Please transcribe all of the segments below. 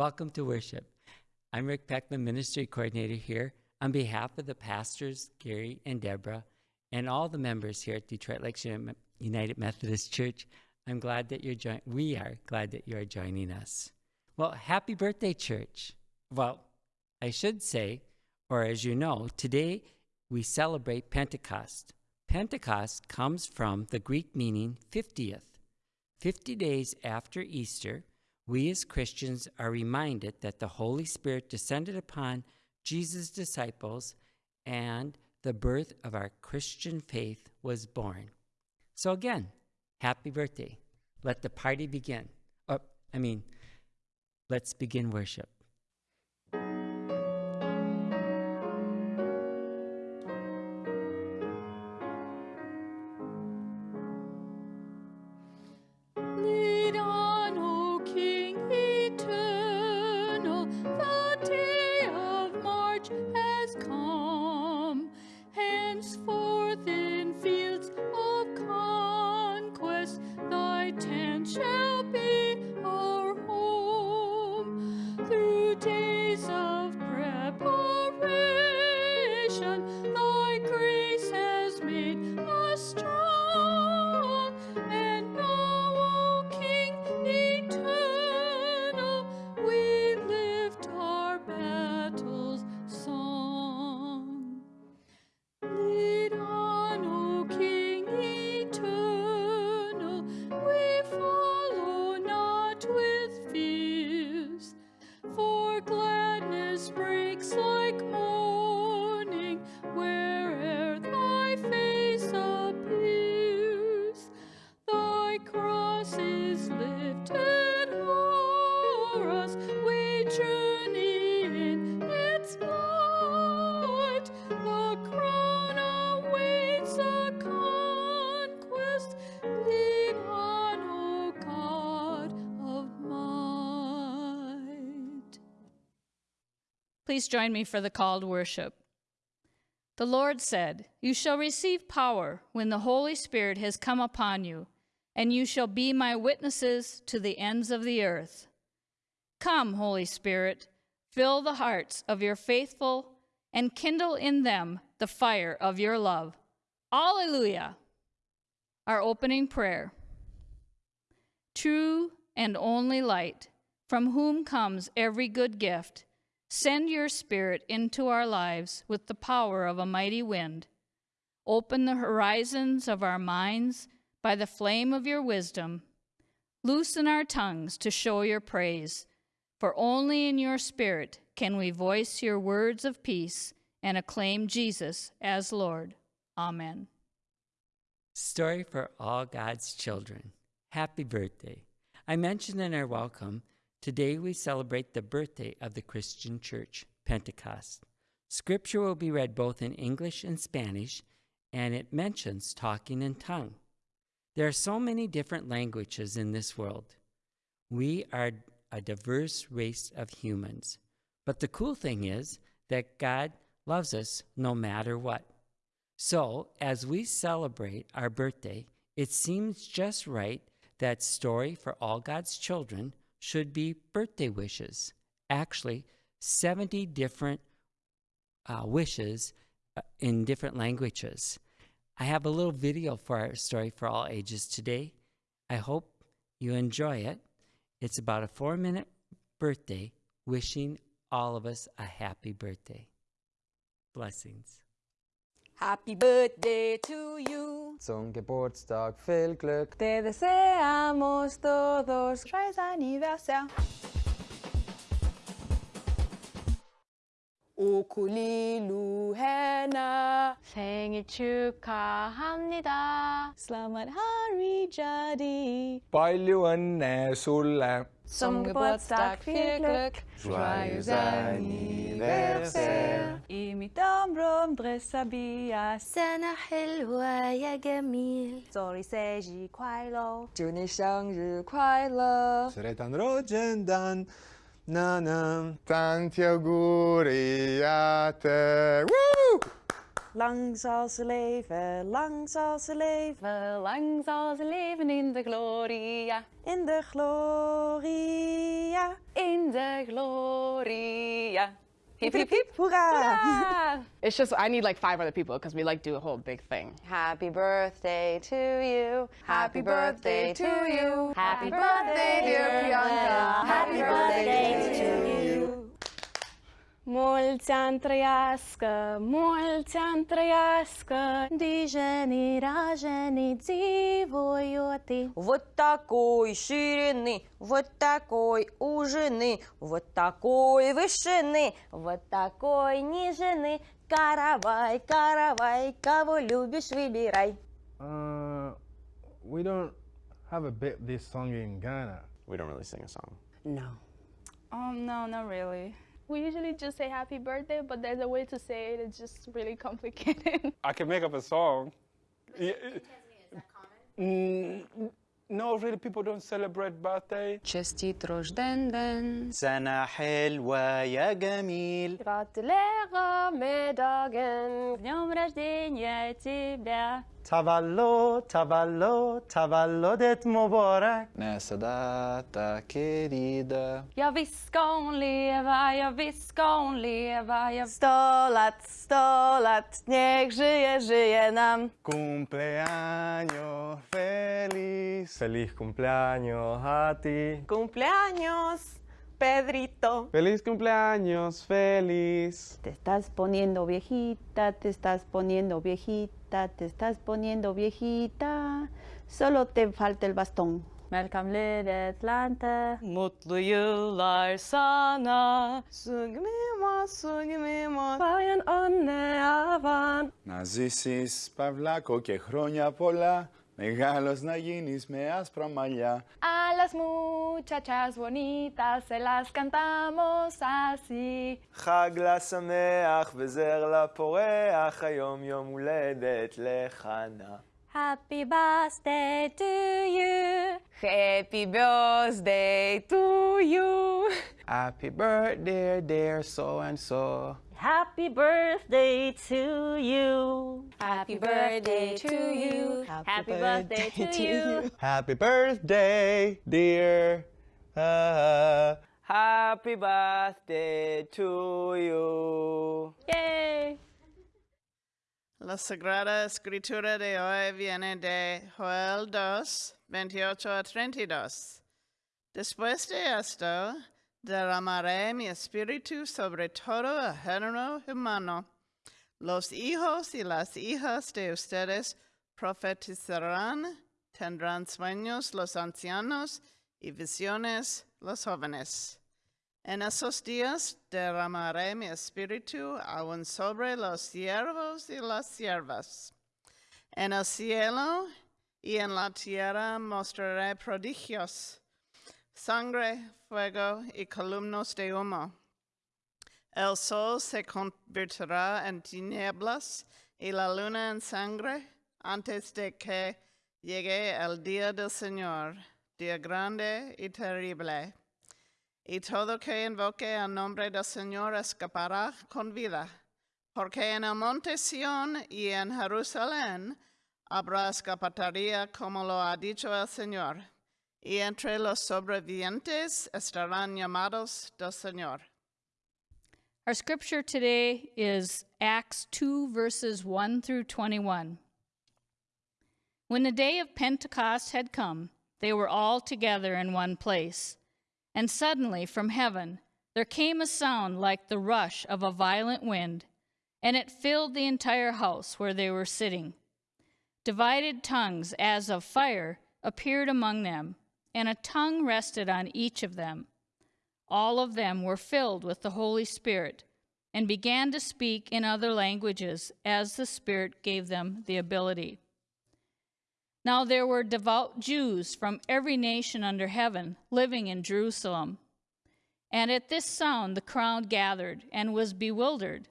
Welcome to worship. I'm Rick Peckman, Ministry Coordinator here. On behalf of the pastors, Gary and Deborah, and all the members here at Detroit Lakes United Methodist Church, I'm glad that you're joining. We are glad that you are joining us. Well, happy birthday, church. Well, I should say, or as you know, today we celebrate Pentecost. Pentecost comes from the Greek meaning 50th. 50 days after Easter, we as Christians are reminded that the Holy Spirit descended upon Jesus' disciples and the birth of our Christian faith was born. So, again, happy birthday. Let the party begin. Oh, I mean, let's begin worship. Please join me for the call to worship. The Lord said, You shall receive power when the Holy Spirit has come upon you, and you shall be my witnesses to the ends of the earth. Come, Holy Spirit, fill the hearts of your faithful and kindle in them the fire of your love. Alleluia! Our opening prayer. True and only light, from whom comes every good gift Send your Spirit into our lives with the power of a mighty wind. Open the horizons of our minds by the flame of your wisdom. Loosen our tongues to show your praise, for only in your Spirit can we voice your words of peace and acclaim Jesus as Lord. Amen. Story for all God's children. Happy birthday. I mentioned in our welcome Today we celebrate the birthday of the Christian Church, Pentecost. Scripture will be read both in English and Spanish, and it mentions talking in tongue. There are so many different languages in this world. We are a diverse race of humans. But the cool thing is that God loves us no matter what. So, as we celebrate our birthday, it seems just right that story for all God's children should be birthday wishes. Actually, 70 different uh, wishes uh, in different languages. I have a little video for our story for all ages today. I hope you enjoy it. It's about a four minute birthday, wishing all of us a happy birthday. Blessings. Happy birthday to you. Zum Geburtstag viel Glück. Te deseamos todos. Joyeux anniversaire. 오쿠리루 해나 생일 축하합니다. Selamat Hari Jadi. Palju õnne sulle. Zum Geburtstag viel Glück. Joyeux anniversaire. Imit amrum dressabia. Sana helwa ya gamil. Zori seji kwai lo. Juni shang ju kwai lo. Sere tan ro jen dan. Na na. Tanti auguri Lang zal ze leven, lang zal ze leven. Lang zal ze leven in de gloria. In de gloria. In de gloria. Hip hip hip. Hoera! It's just I need like five other people because we like do a whole big thing. Happy birthday to you. Happy birthday to you. Happy birthday, dear Priyanka. Happy birthday to you. Mulți ani trăiască, mulți ani trăiască, Dijeni, rajeni, dzivojoti. Вот такой ширины, вот такой ужины, вот такой вышины, вот такой нижины. Каравай, каравай, кого любишь, выбирай. Uh, we don't have a bit this song in Ghana. We don't really sing a song. No. Um, no, not really. We usually just say happy birthday, but there's a way to say it. It's just really complicated. I can make up a song. Yeah, Mm, no, really, people don't celebrate birthday. Честит рожден ден. سنة حلوة يا جميل Gratulerer med dagen. Днем рождения тебя. tavallod, tavallod, tavallodet mubarak. Nästa data querida. Ja visst ska hon leva, ja visst ska hon leva. Ja... Sto lat, sto lat, niech żyje, żyje nam. Cumpleaños feliz. Feliz cumpleaños a ti. Cumpleaños. Pedrito. Feliz cumpleaños, feliz. Te estás poniendo viejita, te estás poniendo viejita te estás poniendo viejita. Solo te falta el bastón. Melkam livet lante. Mutlu yıllar sana. Sugmima, sugmima. Bayan anne avan. Να ζήσεις παυλάκο και χρόνια πολλά, Nayinis me das. A las muchachas bonitas se las cantamos así. Happy birthday to you. Happy birthday to you. Happy birthday dear so and so. Happy birthday to you. Happy birthday to you. Happy birthday to you. Happy birthday, dear. Uh, Happy birthday to you. Yay! La Sagrada Escritura de hoy viene de Joel 2, 28 a 32. Después de esto, derramaré mi espíritu sobre todo el género humano. Los hijos y las hijas de ustedes profetizarán, tendrán sueños los ancianos y visiones los jóvenes. En esos días derramaré mi espíritu aún sobre los siervos y las siervas. En el cielo y en la tierra mostraré prodigios, sangre, fuego y columnas de humo. El sol se convertirá en tinieblas y la luna en sangre antes de que llegue el día del Señor, día grande y terrible. Y todo que invoque el nombre del Señor escapará con vida, porque en el monte Sión y en Jerusalén habrá escapatoria como lo ha dicho el Señor, y entre los sobrevivientes estarán llamados del Señor. Our scripture today is Acts 2, verses 1 through 21. When the day of Pentecost had come, they were all together in one place. And suddenly from heaven there came a sound like the rush of a violent wind, and it filled the entire house where they were sitting. Divided tongues as of fire appeared among them, and a tongue rested on each of them. All of them were filled with the Holy Spirit and began to speak in other languages as the Spirit gave them the ability. Now there were devout Jews from every nation under heaven living in Jerusalem. And at this sound the crowd gathered and was bewildered,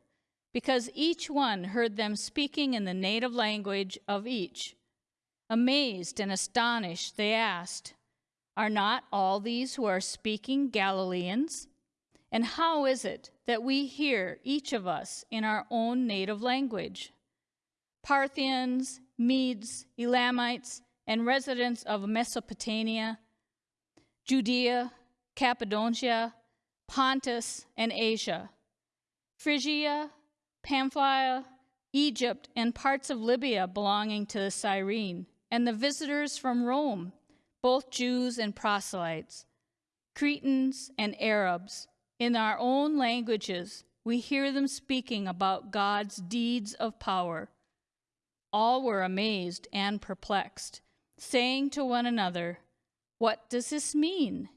because each one heard them speaking in the native language of each. Amazed and astonished, they asked, Are not all these who are speaking Galileans? And how is it that we hear each of us in our own native language? Parthians, Medes, Elamites, and residents of Mesopotamia, Judea, Cappadocia, Pontus, and Asia, Phrygia, Pamphylia, Egypt, and parts of Libya belonging to the Cyrene, and the visitors from Rome, both Jews and proselytes, Cretans and Arabs. In our own languages, we hear them speaking about God's deeds of power. All were amazed and perplexed, saying to one another, What does this mean?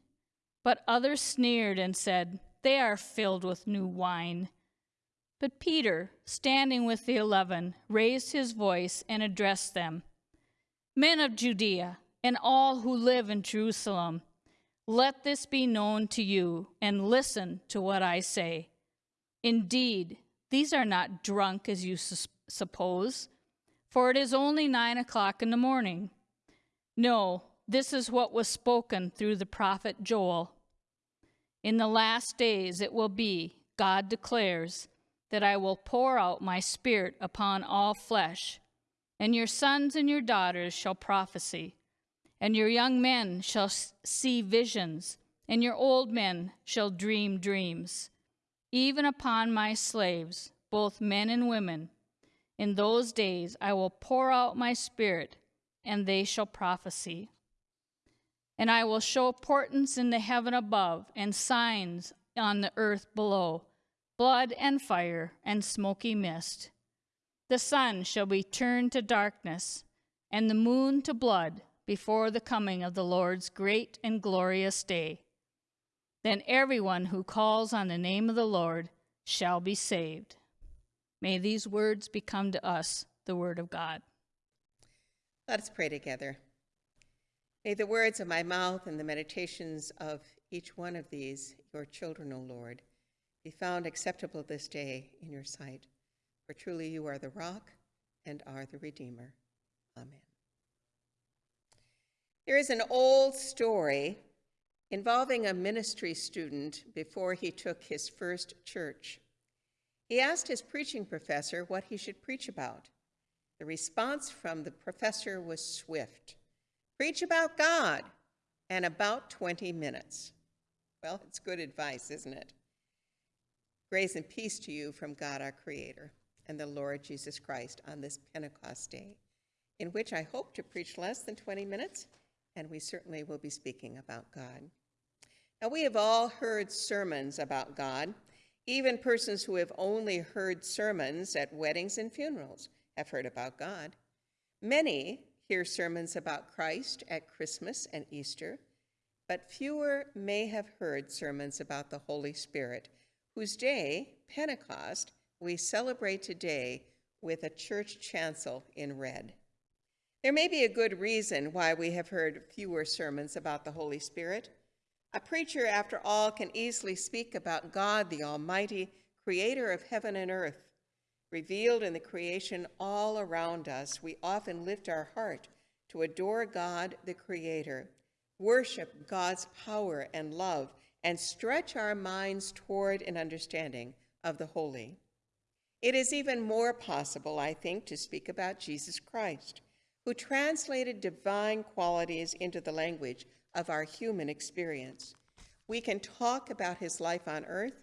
But others sneered and said, They are filled with new wine. But Peter, standing with the eleven, raised his voice and addressed them Men of Judea, and all who live in Jerusalem, let this be known to you, and listen to what I say. Indeed, these are not drunk as you su- suppose, for it is only nine o'clock in the morning. No, this is what was spoken through the prophet Joel. In the last days it will be, God declares, that I will pour out my spirit upon all flesh, and your sons and your daughters shall prophesy, and your young men shall see visions, and your old men shall dream dreams, even upon my slaves, both men and women. In those days I will pour out my spirit, and they shall prophesy. And I will show portents in the heaven above, and signs on the earth below blood and fire and smoky mist. The sun shall be turned to darkness, and the moon to blood before the coming of the Lord's great and glorious day. Then everyone who calls on the name of the Lord shall be saved. May these words become to us the word of God. Let us pray together. May the words of my mouth and the meditations of each one of these, your children, O Lord, be found acceptable this day in your sight. For truly you are the rock and are the Redeemer. Amen. There is an old story involving a ministry student before he took his first church. He asked his preaching professor what he should preach about. The response from the professor was swift Preach about God and about 20 minutes. Well, it's good advice, isn't it? Grace and peace to you from God our Creator and the Lord Jesus Christ on this Pentecost day, in which I hope to preach less than 20 minutes, and we certainly will be speaking about God. Now, we have all heard sermons about God. Even persons who have only heard sermons at weddings and funerals have heard about God. Many hear sermons about Christ at Christmas and Easter, but fewer may have heard sermons about the Holy Spirit whose day, Pentecost, we celebrate today with a church chancel in red. There may be a good reason why we have heard fewer sermons about the Holy Spirit. A preacher, after all, can easily speak about God, the Almighty, creator of heaven and earth. Revealed in the creation all around us, we often lift our heart to adore God, the Creator, worship God's power and love, and stretch our minds toward an understanding of the holy. It is even more possible, I think, to speak about Jesus Christ, who translated divine qualities into the language of our human experience. We can talk about his life on earth.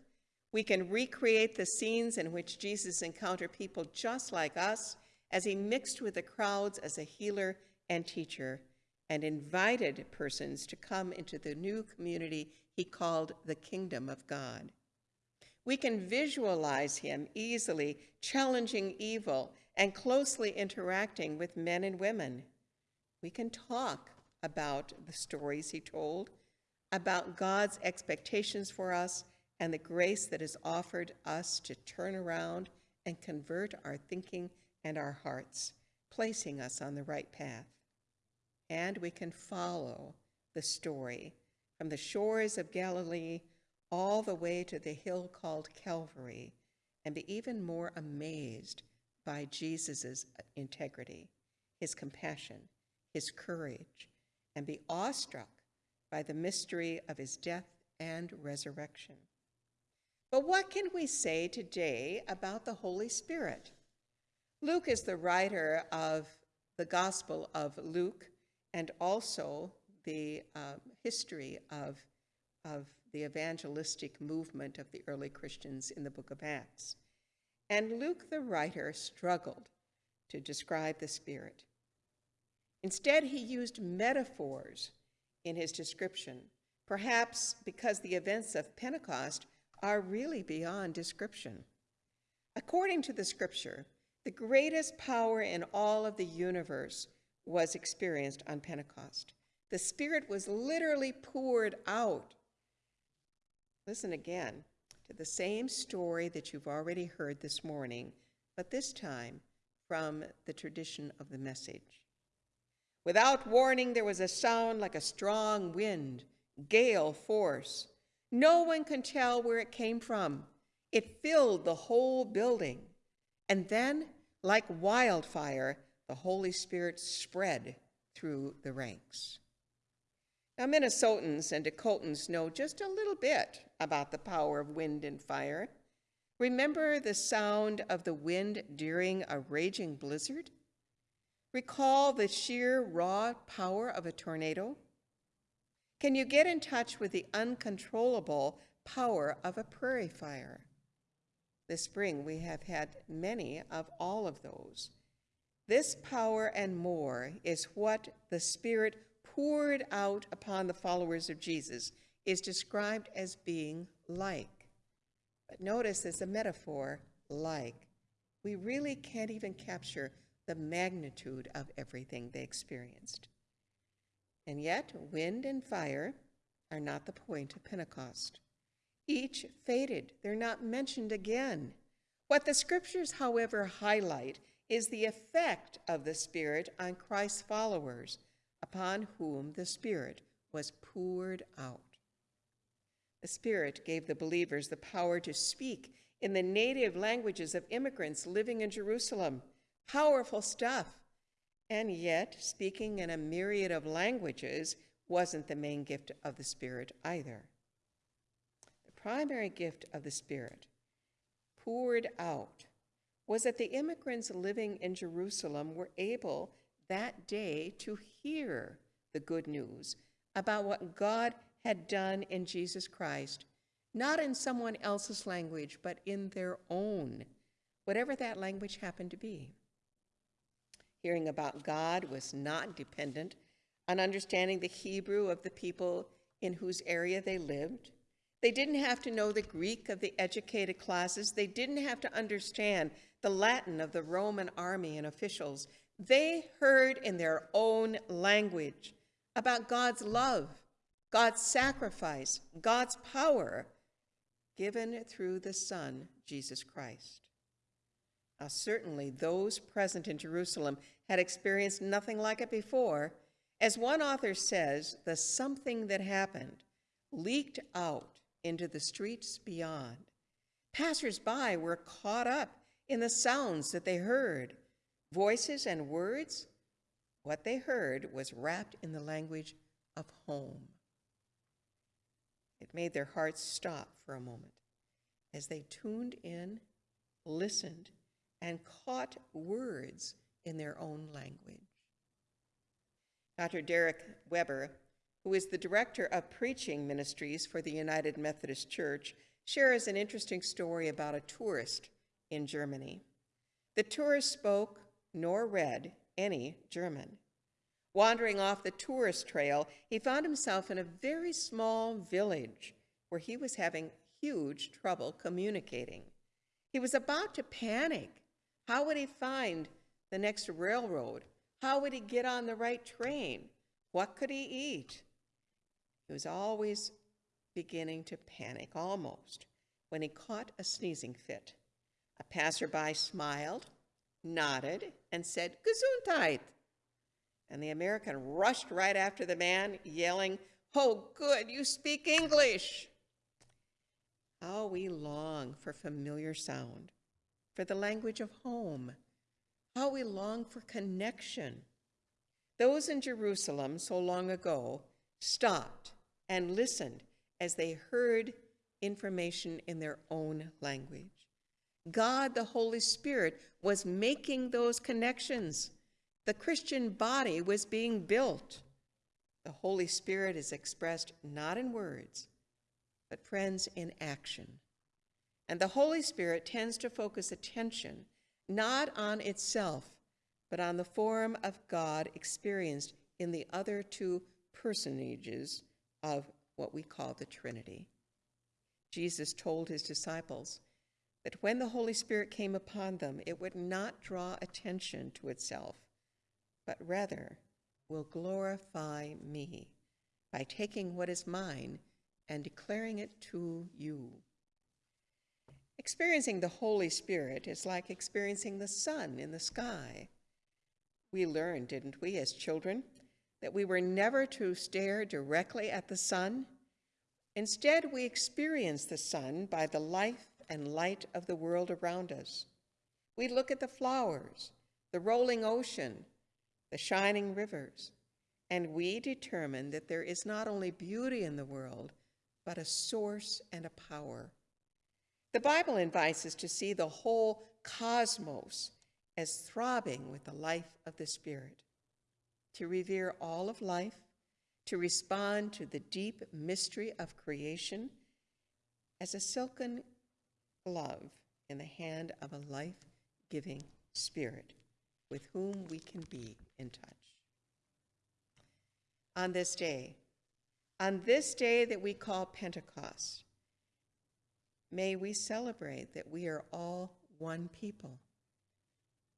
We can recreate the scenes in which Jesus encountered people just like us as he mixed with the crowds as a healer and teacher and invited persons to come into the new community he called the kingdom of God. We can visualize him easily challenging evil and closely interacting with men and women. We can talk about the stories he told, about God's expectations for us, and the grace that is offered us to turn around and convert our thinking and our hearts, placing us on the right path. And we can follow the story from the shores of Galilee all the way to the hill called Calvary and be even more amazed by Jesus' integrity, his compassion, his courage, and be awestruck by the mystery of his death and resurrection. But what can we say today about the Holy Spirit? Luke is the writer of the Gospel of Luke and also the um, history of, of the evangelistic movement of the early Christians in the book of Acts. And Luke, the writer, struggled to describe the Spirit. Instead, he used metaphors in his description, perhaps because the events of Pentecost are really beyond description. According to the scripture, the greatest power in all of the universe was experienced on Pentecost. The Spirit was literally poured out. Listen again to the same story that you've already heard this morning, but this time from the tradition of the message. Without warning, there was a sound like a strong wind, gale force. No one can tell where it came from. It filled the whole building. And then, like wildfire, the Holy Spirit spread through the ranks. Now, Minnesotans and Dakotans know just a little bit about the power of wind and fire. Remember the sound of the wind during a raging blizzard? Recall the sheer raw power of a tornado? Can you get in touch with the uncontrollable power of a prairie fire? This spring, we have had many of all of those. This power and more is what the Spirit poured out upon the followers of Jesus, is described as being like. But notice as a metaphor, like. We really can't even capture the magnitude of everything they experienced. And yet, wind and fire are not the point of Pentecost. Each faded, they're not mentioned again. What the scriptures, however, highlight is the effect of the Spirit on Christ's followers, upon whom the Spirit was poured out. The Spirit gave the believers the power to speak in the native languages of immigrants living in Jerusalem. Powerful stuff. And yet, speaking in a myriad of languages wasn't the main gift of the Spirit either. The primary gift of the Spirit, poured out, was that the immigrants living in Jerusalem were able that day to hear the good news about what God had done in Jesus Christ, not in someone else's language, but in their own, whatever that language happened to be. Hearing about God was not dependent on understanding the Hebrew of the people in whose area they lived. They didn't have to know the Greek of the educated classes. They didn't have to understand the Latin of the Roman army and officials. They heard in their own language about God's love, God's sacrifice, God's power given through the Son, Jesus Christ. Now, certainly those present in Jerusalem had experienced nothing like it before. As one author says, the something that happened leaked out into the streets beyond. Passers-by were caught up in the sounds that they heard, voices and words. What they heard was wrapped in the language of home. It made their hearts stop for a moment as they tuned in, listened, and caught words in their own language. Dr. Derek Weber, who is the director of preaching ministries for the United Methodist Church, shares an interesting story about a tourist in Germany. The tourist spoke nor read any German. Wandering off the tourist trail, he found himself in a very small village where he was having huge trouble communicating. He was about to panic. How would he find the next railroad? How would he get on the right train? What could he eat? He was always beginning to panic, almost, when he caught a sneezing fit. A passerby smiled, nodded, and said, Gesundheit. And the American rushed right after the man, yelling, Oh, good, you speak English. How we long for familiar sound, for the language of home. How we long for connection. Those in Jerusalem so long ago stopped and listened as they heard information in their own language. God, the Holy Spirit, was making those connections. The Christian body was being built. The Holy Spirit is expressed not in words, but, friends, in action. And the Holy Spirit tends to focus attention not on itself, but on the form of God experienced in the other two personages of what we call the Trinity. Jesus told his disciples that when the Holy Spirit came upon them, it would not draw attention to itself, but rather will glorify me by taking what is mine and declaring it to you. Experiencing the Holy Spirit is like experiencing the sun in the sky. We learned, didn't we, as children, that we were never to stare directly at the sun. Instead, we experience the sun by the life and light of the world around us. We look at the flowers, the rolling ocean, the shining rivers, and we determine that there is not only beauty in the world, but a source and a power. The Bible invites us to see the whole cosmos as throbbing with the life of the Spirit, to revere all of life, to respond to the deep mystery of creation as a silken glove in the hand of a life giving Spirit with whom we can be in touch. On this day, on this day that we call Pentecost, may we celebrate that we are all one people.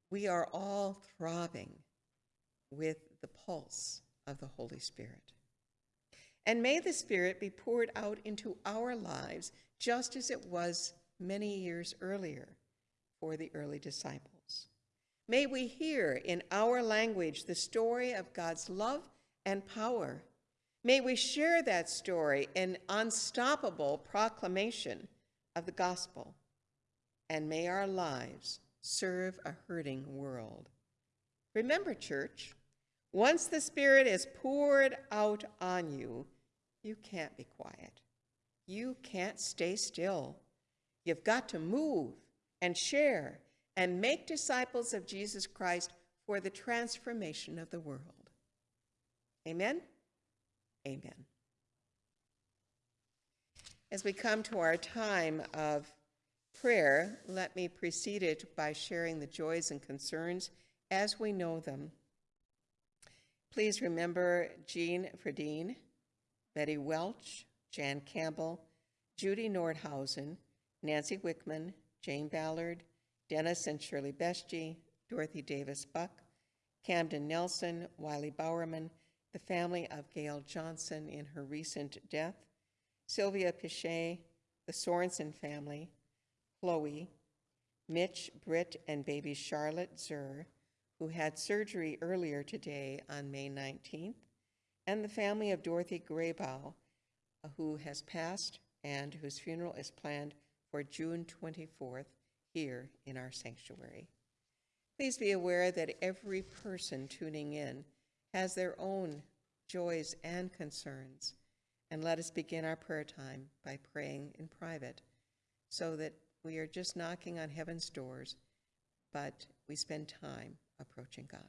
We are all throbbing with the pulse of the Holy Spirit. And may the Spirit be poured out into our lives just as it was many years earlier for the early disciples. May we hear in our language the story of God's love and power. May we share that story in unstoppable proclamation of the gospel. And may our lives serve a hurting world. Remember, church, once the Spirit is poured out on you, you can't be quiet. You can't stay still. You've got to move and share and make disciples of Jesus Christ for the transformation of the world. Amen? Amen. As we come to our time of prayer, let me precede it by sharing the joys and concerns as we know them. Please remember Jean Fredine, Betty Welch, Jan Campbell, Judy Nordhausen, Nancy Wickman, Jane Ballard, Dennis and Shirley Beshji, Dorothy Davis Buck, Camden Nelson, Wiley Bowerman, the family of Gail Johnson in her recent death, Sylvia Pichet, the Sorensen family, Chloe, Mitch, Britt, and baby Charlotte Zur, who had surgery earlier today on May 19th, and the family of Dorothy Graybow, who has passed and whose funeral is planned for June 24th here in our sanctuary. Please be aware that every person tuning in has their own joys and concerns. And let us begin our prayer time by praying in private so that we are just knocking on heaven's doors, but we spend time approaching God.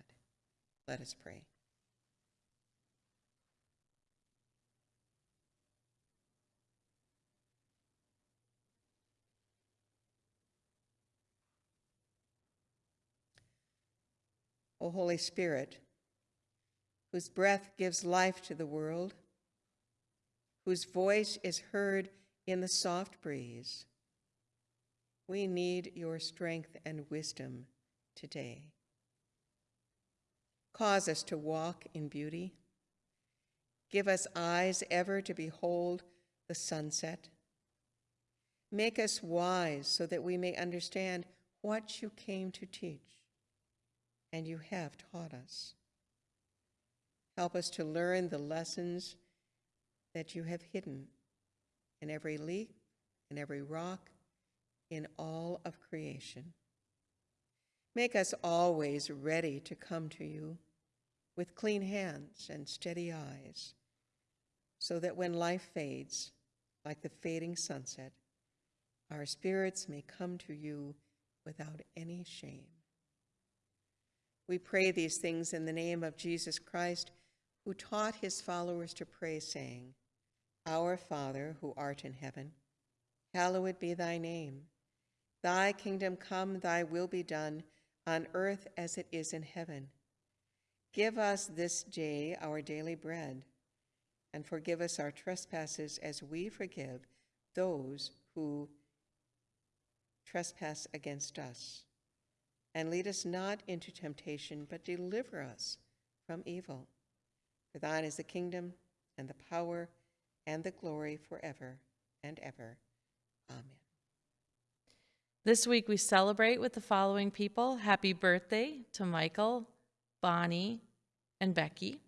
Let us pray. O Holy Spirit, whose breath gives life to the world, whose voice is heard in the soft breeze, we need your strength and wisdom today. Cause us to walk in beauty. Give us eyes ever to behold the sunset. Make us wise so that we may understand what you came to teach and you have taught us. Help us to learn the lessons that you have hidden in every leaf, in every rock, in all of creation. Make us always ready to come to you with clean hands and steady eyes, so that when life fades, like the fading sunset, our spirits may come to you without any shame. We pray these things in the name of Jesus Christ, who taught his followers to pray, saying, Our Father, who art in heaven, hallowed be thy name. Thy kingdom come, thy will be done, on earth as it is in heaven. Give us this day our daily bread, and forgive us our trespasses as we forgive those who trespass against us. And lead us not into temptation, but deliver us from evil. For thine is the kingdom, and the power, and the glory forever and ever. Amen. This week we celebrate with the following people. Happy birthday to Michael, Bonnie, and Becky.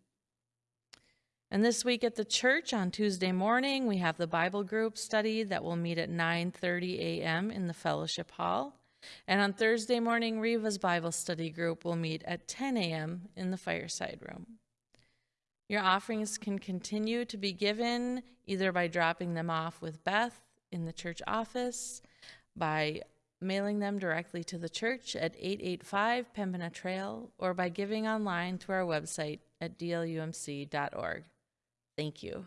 And this week at the church on Tuesday morning, we have the Bible group study that will meet at 9:30 a.m. in the fellowship hall. And on Thursday morning, Riva's Bible study group will meet at 10 a.m. in the fireside room. Your offerings can continue to be given either by dropping them off with Beth in the church office, by mailing them directly to the church at 885 Pembina Trail, or by giving online through our website at dlumc.org. Thank you.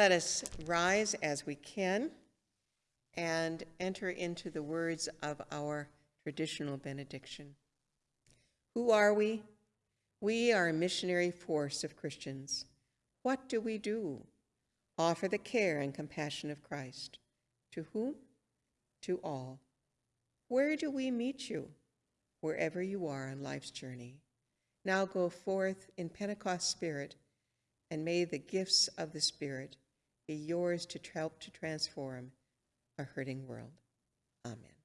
Let us rise as we can and enter into the words of our traditional benediction. Who are we? We are a missionary force of Christians. What do we do? Offer the care and compassion of Christ. To whom? To all. Where do we meet you? Wherever you are on life's journey. Now go forth in Pentecost spirit, and may the gifts of the Spirit be yours to help to transform a hurting world. Amen.